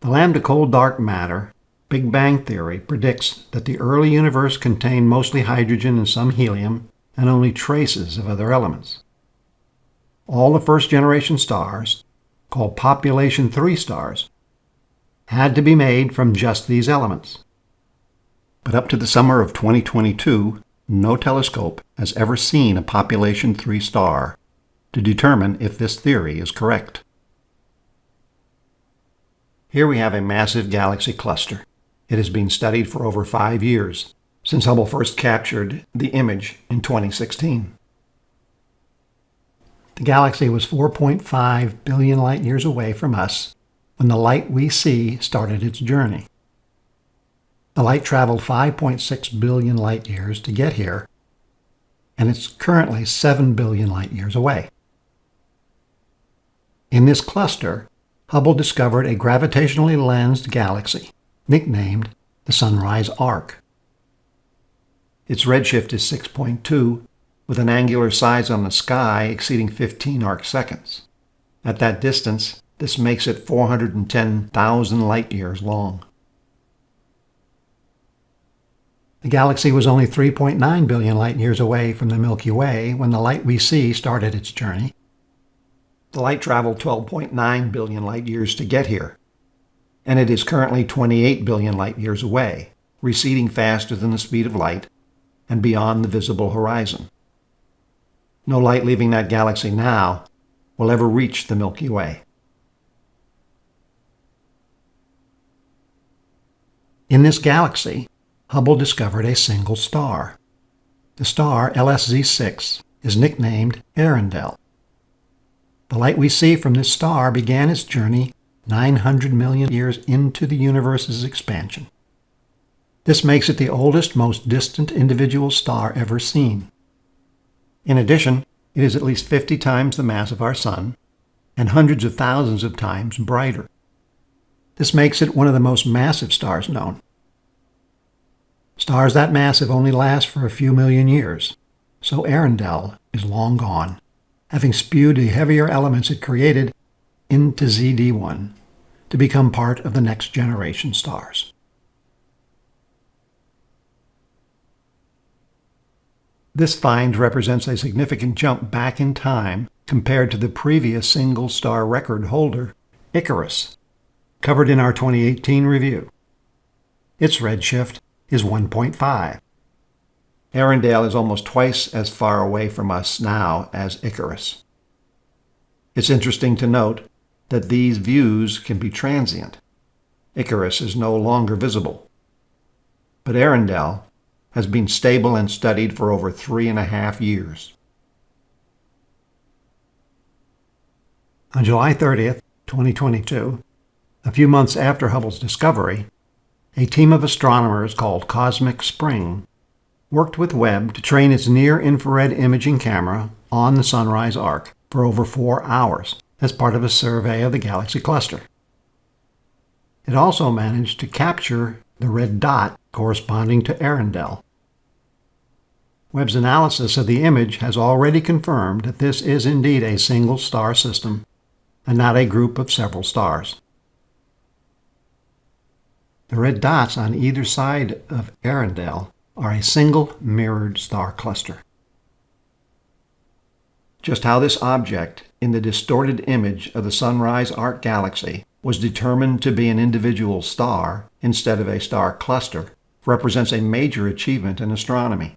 The lambda cold dark matter Big Bang theory predicts that the early universe contained mostly hydrogen and some helium and only traces of other elements. All the first generation stars, called population 3 stars, had to be made from just these elements. But up to the summer of 2022, no telescope has ever seen a population 3 star to determine if this theory is correct. Here we have a massive galaxy cluster. It has been studied for over five years, since Hubble first captured the image in 2016. The galaxy was 4.5 billion light years away from us when the light we see started its journey. The light traveled 5.6 billion light years to get here, and it's currently 7 billion light years away. In this cluster, Hubble discovered a gravitationally lensed galaxy nicknamed the Sunrise Arc. Its redshift is 6.2, with an angular size on the sky exceeding 15 arc seconds. At that distance, this makes it 410,000 light years long. The galaxy was only 3.9 billion light years away from the Milky Way when the light we see started its journey. The light traveled 12.9 billion light years to get here, and it is currently 28 billion light years away, receding faster than the speed of light and beyond the visible horizon. No light leaving that galaxy now will ever reach the Milky Way. In this galaxy, Hubble discovered a single star. The star, LSZ6, is nicknamed Earendel. The light we see from this star began its journey 900 million years into the universe's expansion. This makes it the oldest, most distant individual star ever seen. In addition, it is at least 50 times the mass of our Sun and hundreds of thousands of times brighter. This makes it one of the most massive stars known. Stars that massive only last for a few million years, so Earendel is long gone having spewed the heavier elements it created into ZD1 to become part of the next generation stars. This find represents a significant jump back in time compared to the previous single star record holder, Icarus, covered in our 2018 review. Its redshift is 1.5, Earendel is almost twice as far away from us now as Icarus. It's interesting to note that these views can be transient. Icarus is no longer visible. But Earendel has been stable and studied for over three and a half years. On July 30th, 2022, a few months after Hubble's discovery, a team of astronomers called Cosmic Spring worked with Webb to train its near-infrared imaging camera on the Sunrise Arc for over four hours as part of a survey of the galaxy cluster. It also managed to capture the red dot corresponding to Earendel. Webb's analysis of the image has already confirmed that this is indeed a single star system and not a group of several stars. The red dots on either side of Earendel are a single mirrored star cluster. Just how this object in the distorted image of the Sunrise Arc galaxy was determined to be an individual star instead of a star cluster represents a major achievement in astronomy.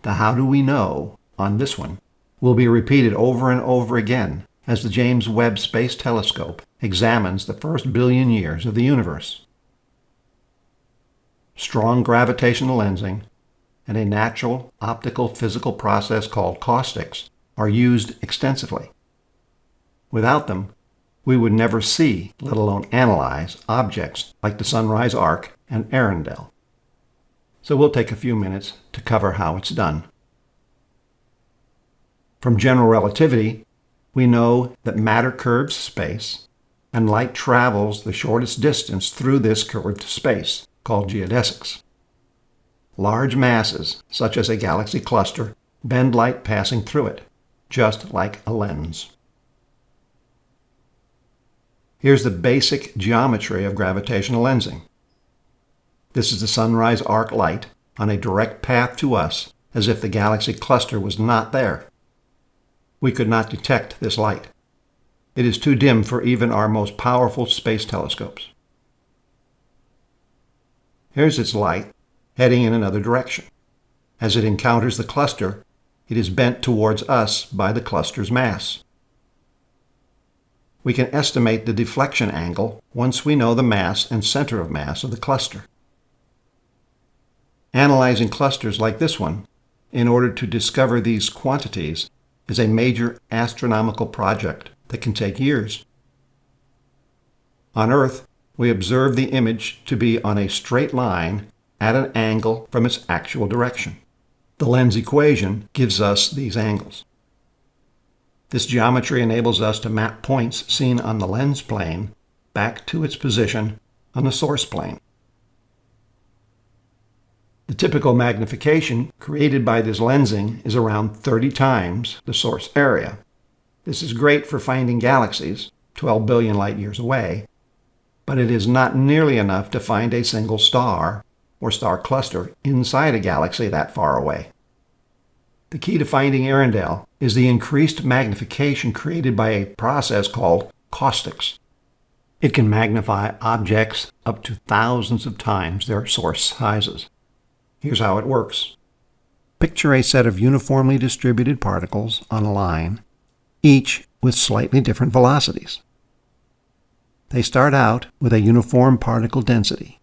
The how do we know on this one will be repeated over and over again as the James Webb Space Telescope examines the first billion years of the universe strong gravitational lensing, and a natural optical physical process called caustics are used extensively. Without them, we would never see, let alone analyze, objects like the Sunrise Arc and Earendel. So we'll take a few minutes to cover how it's done. From general relativity, we know that matter curves space, and light travels the shortest distance through this curved space called geodesics. Large masses, such as a galaxy cluster, bend light passing through it, just like a lens. Here's the basic geometry of gravitational lensing. This is the sunrise arc light on a direct path to us as if the galaxy cluster was not there. We could not detect this light. It is too dim for even our most powerful space telescopes. Here's its light, heading in another direction. As it encounters the cluster, it is bent towards us by the cluster's mass. We can estimate the deflection angle once we know the mass and center of mass of the cluster. Analyzing clusters like this one in order to discover these quantities is a major astronomical project that can take years. On Earth, we observe the image to be on a straight line at an angle from its actual direction. The lens equation gives us these angles. This geometry enables us to map points seen on the lens plane back to its position on the source plane. The typical magnification created by this lensing is around 30 times the source area. This is great for finding galaxies 12 billion light years away, but it is not nearly enough to find a single star or star cluster inside a galaxy that far away. The key to finding Earendel is the increased magnification created by a process called caustics. It can magnify objects up to thousands of times their source sizes. Here's how it works. Picture a set of uniformly distributed particles on a line, each with slightly different velocities. They start out with a uniform particle density.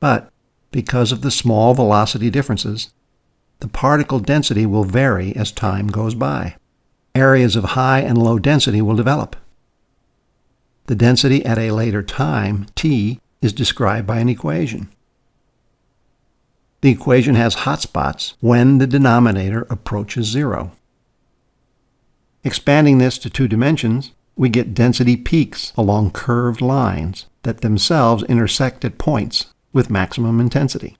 But because of the small velocity differences, the particle density will vary as time goes by. Areas of high and low density will develop. The density at a later time, t, is described by an equation. The equation has hotspots when the denominator approaches zero. Expanding this to two dimensions, we get density peaks along curved lines that themselves intersect at points with maximum intensity.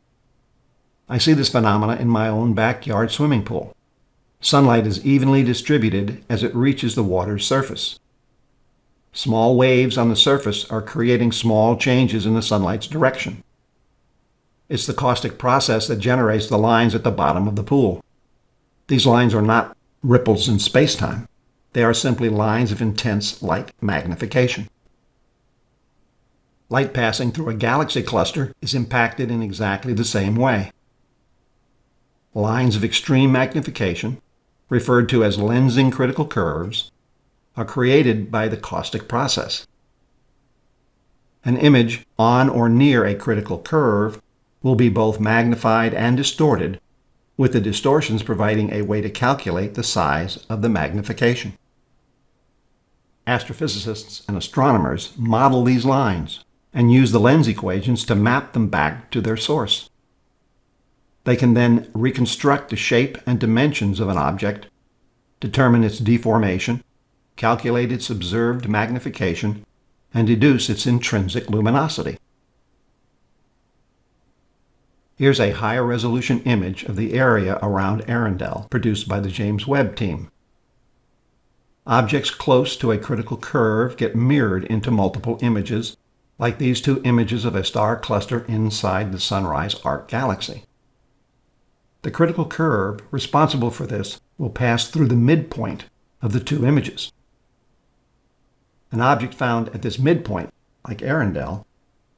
I see this phenomena in my own backyard swimming pool. Sunlight is evenly distributed as it reaches the water's surface. Small waves on the surface are creating small changes in the sunlight's direction. It's the caustic process that generates the lines at the bottom of the pool. These lines are not ripples in spacetime. They are simply lines of intense light magnification. Light passing through a galaxy cluster is impacted in exactly the same way. Lines of extreme magnification, referred to as lensing critical curves, are created by the caustic process. An image on or near a critical curve will be both magnified and distorted, with the distortions providing a way to calculate the size of the magnification. Astrophysicists and astronomers model these lines and use the lens equations to map them back to their source. They can then reconstruct the shape and dimensions of an object, determine its deformation, calculate its observed magnification, and deduce its intrinsic luminosity. Here's a higher resolution image of the area around Earendel produced by the James Webb team. Objects close to a critical curve get mirrored into multiple images, like these two images of a star cluster inside the Sunrise Arc galaxy. The critical curve responsible for this will pass through the midpoint of the two images. An object found at this midpoint, like Earendel,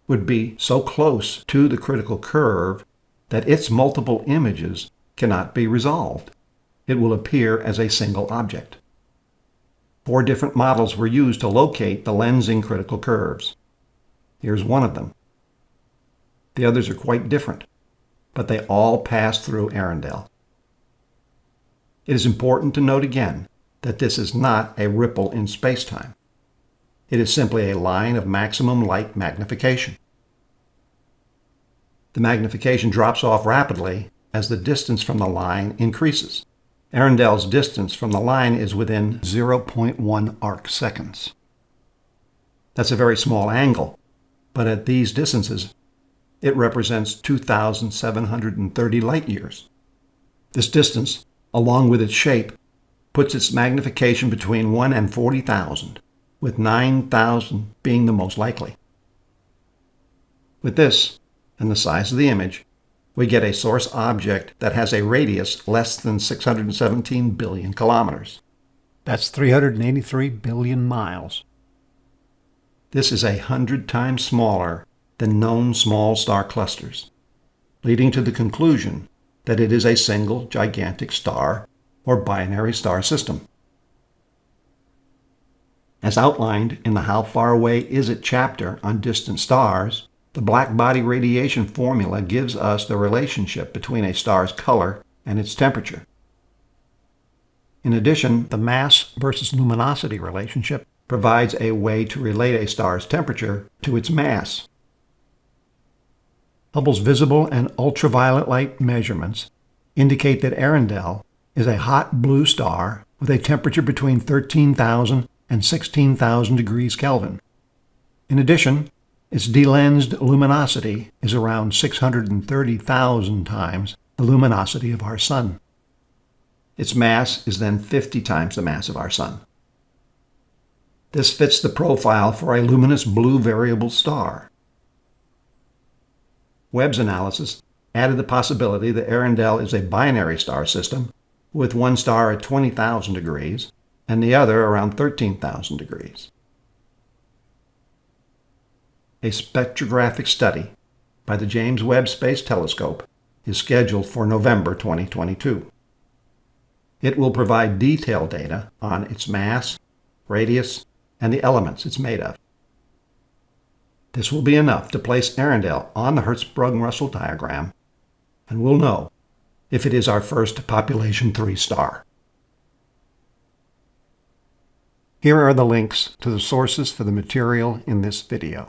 would be so close to the critical curve that its multiple images cannot be resolved. It will appear as a single object. Four different models were used to locate the lensing critical curves. Here's one of them. The others are quite different, but they all pass through Earendel. It is important to note again that this is not a ripple in spacetime. It is simply a line of maximum light magnification the magnification drops off rapidly as the distance from the line increases. Earendel's distance from the line is within 0.1 arc seconds. That's a very small angle, but at these distances, it represents 2,730 light years. This distance, along with its shape, puts its magnification between 1 and 40,000, with 9,000 being the most likely. With this, and the size of the image, we get a source object that has a radius less than 617 billion kilometers. That's 383 billion miles. This is a hundred times smaller than known small star clusters, leading to the conclusion that it is a single gigantic star or binary star system. As outlined in the How Far Away Is It chapter on distant stars, the black body radiation formula gives us the relationship between a star's color and its temperature. In addition, the mass versus luminosity relationship provides a way to relate a star's temperature to its mass. Hubble's visible and ultraviolet light measurements indicate that Earendel is a hot blue star with a temperature between 13,000 and 16,000 degrees Kelvin. In addition, its delensed luminosity is around 630,000 times the luminosity of our Sun. Its mass is then 50 times the mass of our Sun. This fits the profile for a luminous blue variable star. Webb's analysis added the possibility that Earendel is a binary star system with one star at 20,000 degrees and the other around 13,000 degrees. A spectrographic study by the James Webb Space Telescope is scheduled for November 2022. It will provide detailed data on its mass, radius, and the elements it's made of. This will be enough to place Earendel on the Hertzsprung-Russell diagram, and we'll know if it is our first population 3 star. Here are the links to the sources for the material in this video.